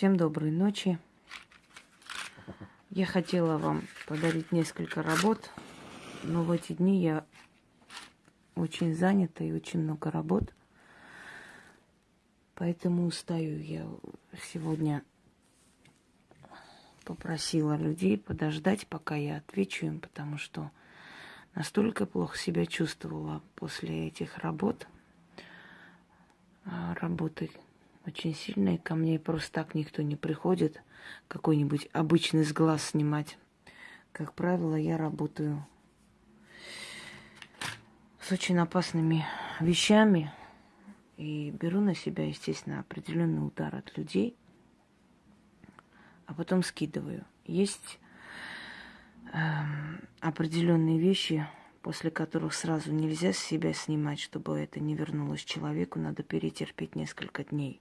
Всем доброй ночи. Я хотела вам подарить несколько работ, но в эти дни я очень занята и очень много работ. Поэтому устаю я сегодня попросила людей подождать, пока я отвечу им, потому что настолько плохо себя чувствовала после этих работ. А, работы очень сильные. Ко мне просто так никто не приходит какой-нибудь обычный с глаз снимать. Как правило, я работаю с очень опасными вещами и беру на себя, естественно, определенный удар от людей, а потом скидываю. Есть э, определенные вещи, после которых сразу нельзя с себя снимать, чтобы это не вернулось человеку, надо перетерпеть несколько дней.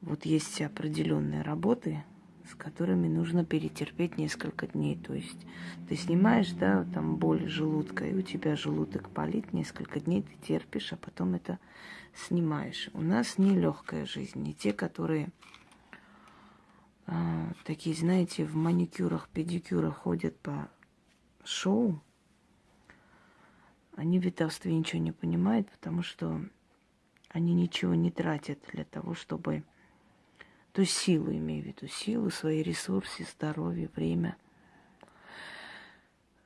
Вот есть определенные работы, с которыми нужно перетерпеть несколько дней. То есть ты снимаешь, да, там боль желудка, и у тебя желудок болит, несколько дней ты терпишь, а потом это снимаешь. У нас не легкая жизнь, не те, которые э, такие, знаете, в маникюрах, педикюрах ходят по шоу, они в ведовстве ничего не понимают, потому что они ничего не тратят для того, чтобы то есть силу имею в виду, силу, свои ресурсы, здоровье, время.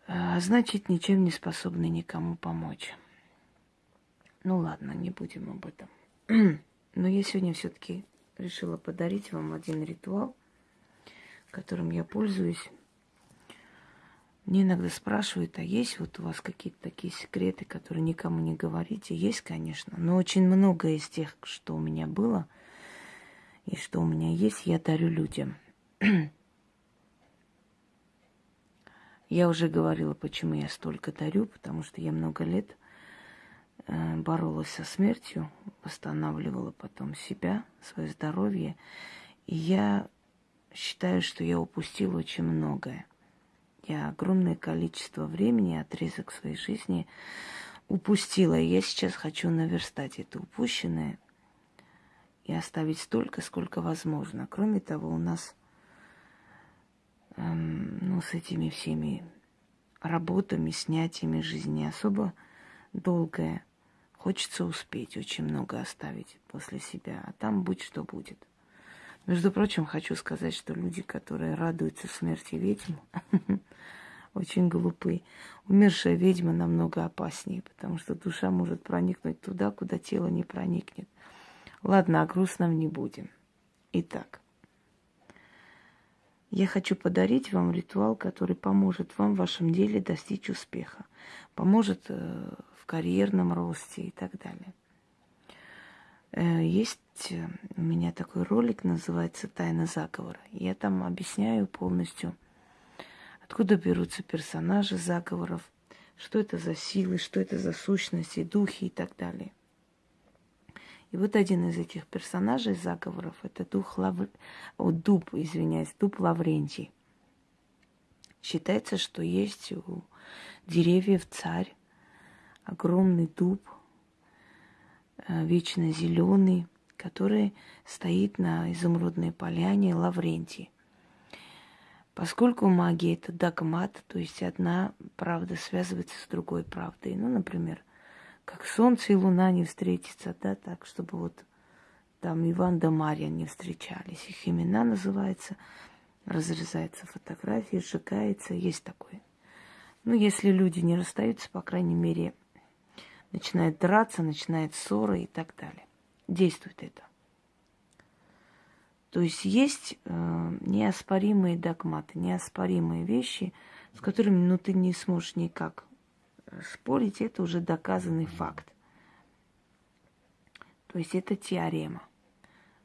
А значит, ничем не способны никому помочь. Ну ладно, не будем об этом. Но я сегодня все-таки решила подарить вам один ритуал, которым я пользуюсь. Мне иногда спрашивают, а есть вот у вас какие-то такие секреты, которые никому не говорите? Есть, конечно, но очень много из тех, что у меня было – и что у меня есть, я дарю людям. я уже говорила, почему я столько дарю, потому что я много лет э, боролась со смертью, восстанавливала потом себя, свое здоровье. И я считаю, что я упустила очень многое. Я огромное количество времени, отрезок своей жизни упустила. И я сейчас хочу наверстать это упущенное – и оставить столько, сколько возможно. Кроме того, у нас эм, ну, с этими всеми работами, снятиями жизни особо долгая. Хочется успеть, очень много оставить после себя, а там будь что будет. Между прочим, хочу сказать, что люди, которые радуются смерти ведьм, очень глупы. Умершая ведьма намного опаснее, потому что душа может проникнуть туда, куда тело не проникнет. Ладно, о грустном не будем. Итак, я хочу подарить вам ритуал, который поможет вам в вашем деле достичь успеха, поможет э, в карьерном росте и так далее. Э, есть э, у меня такой ролик, называется «Тайна заговора». Я там объясняю полностью, откуда берутся персонажи заговоров, что это за силы, что это за сущности, духи и так далее. И вот один из этих персонажей заговоров – это дух Лав... О, дуб, извиняюсь, дуб Лаврентий. Считается, что есть у деревьев царь, огромный дуб, э, вечно зеленый, который стоит на изумрудной поляне Лаврентий. Поскольку магия это догмат, то есть одна правда связывается с другой правдой. Ну, например, как солнце и луна не встретятся, да, так, чтобы вот там Иван да Марья не встречались. Их имена называются, разрезается фотография, сжигается, есть такое. Ну, если люди не расстаются, по крайней мере, начинают драться, начинает ссоры и так далее. Действует это. То есть есть э, неоспоримые догматы, неоспоримые вещи, с которыми ну, ты не сможешь никак спорить, это уже доказанный факт. То есть это теорема.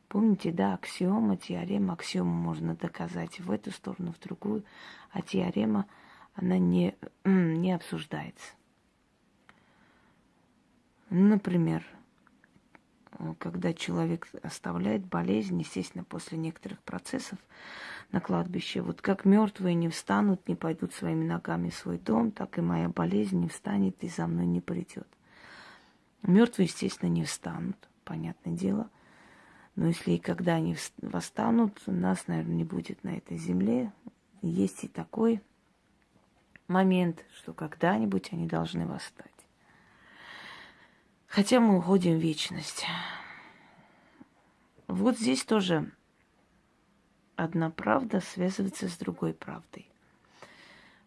Помните, да, аксиома, теорема, аксиому можно доказать в эту сторону, в другую, а теорема, она не, не обсуждается. Например, когда человек оставляет болезнь, естественно, после некоторых процессов на кладбище, вот как мертвые не встанут, не пойдут своими ногами в свой дом, так и моя болезнь не встанет и за мной не придет. Мертвые, естественно, не встанут, понятное дело. Но если и когда они восстанут, нас, наверное, не будет на этой земле. Есть и такой момент, что когда-нибудь они должны восстать. Хотя мы уходим в вечность. Вот здесь тоже одна правда связывается с другой правдой.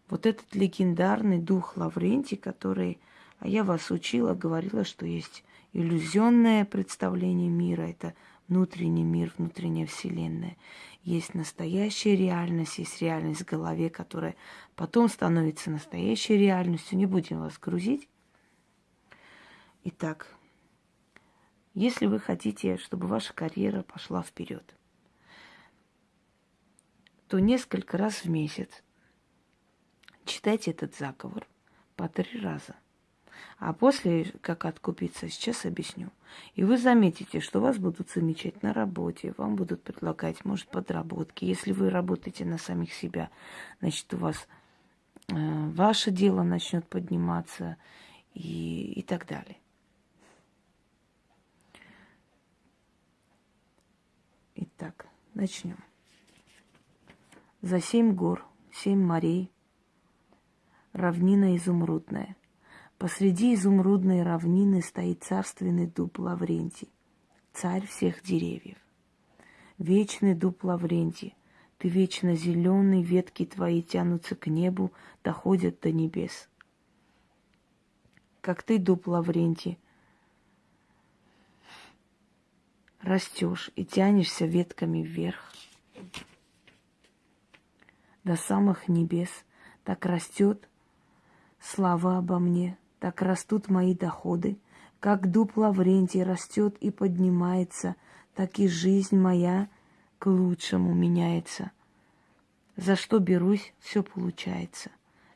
Вот этот легендарный дух Лаврентий, который, а я вас учила, говорила, что есть иллюзионное представление мира, это внутренний мир, внутренняя вселенная. Есть настоящая реальность, есть реальность в голове, которая потом становится настоящей реальностью. Не будем вас грузить. Итак, если вы хотите, чтобы ваша карьера пошла вперед, то несколько раз в месяц читайте этот заговор по три раза. А после, как откупиться, сейчас объясню. И вы заметите, что вас будут замечать на работе, вам будут предлагать, может, подработки. Если вы работаете на самих себя, значит, у вас э, ваше дело начнет подниматься и, и так далее. Итак, начнем. За семь гор, семь морей, равнина изумрудная. Посреди изумрудной равнины стоит царственный дуб Лаврентий, царь всех деревьев. Вечный дуб Лаврентий, ты вечно зеленый, ветки твои тянутся к небу, доходят до небес. Как ты, дуб Лаврентий, растешь и тянешься ветками вверх до самых небес, так растет слава обо мне, так растут мои доходы, как дуб Лаврентий растет и поднимается, так и жизнь моя к лучшему меняется. За что берусь, все получается.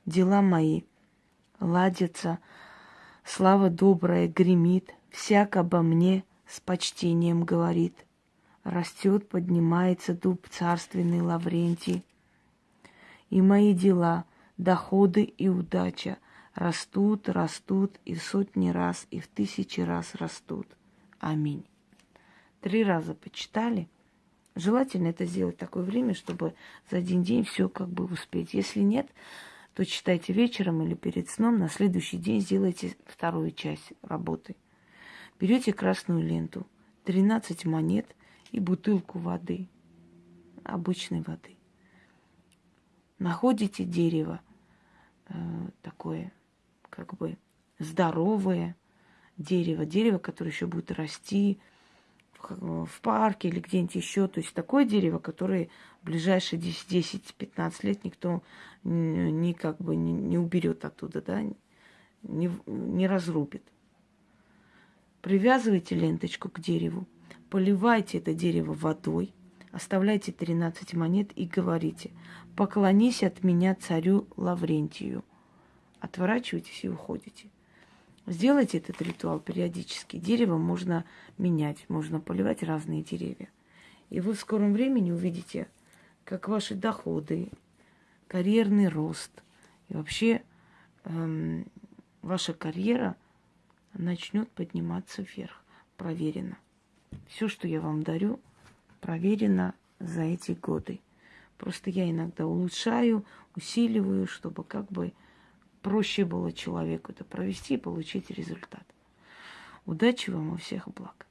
Дела мои ладятся, слава добрая гремит, всяк обо мне – с почтением говорит. Растет, поднимается дуб царственный Лаврентий. И мои дела, доходы и удача растут, растут и в сотни раз, и в тысячи раз растут. Аминь. Три раза почитали. Желательно это сделать в такое время, чтобы за один день все как бы успеть. Если нет, то читайте вечером или перед сном, на следующий день сделайте вторую часть работы. Берете красную ленту, 13 монет и бутылку воды, обычной воды. Находите дерево э, такое, как бы здоровое дерево, дерево, которое еще будет расти в, в парке или где-нибудь еще. То есть такое дерево, которое в ближайшие 10-15 лет никто не, не как бы не, не уберет оттуда, да, не, не разрубит. Привязывайте ленточку к дереву, поливайте это дерево водой, оставляйте 13 монет и говорите, поклонись от меня царю Лаврентию. Отворачивайтесь и уходите. Сделайте этот ритуал периодически. Дерево можно менять, можно поливать разные деревья. И вы в скором времени увидите, как ваши доходы, карьерный рост и вообще эм, ваша карьера – начнет подниматься вверх. Проверено. Все, что я вам дарю, проверено за эти годы. Просто я иногда улучшаю, усиливаю, чтобы как бы проще было человеку это провести и получить результат. Удачи вам и всех благ.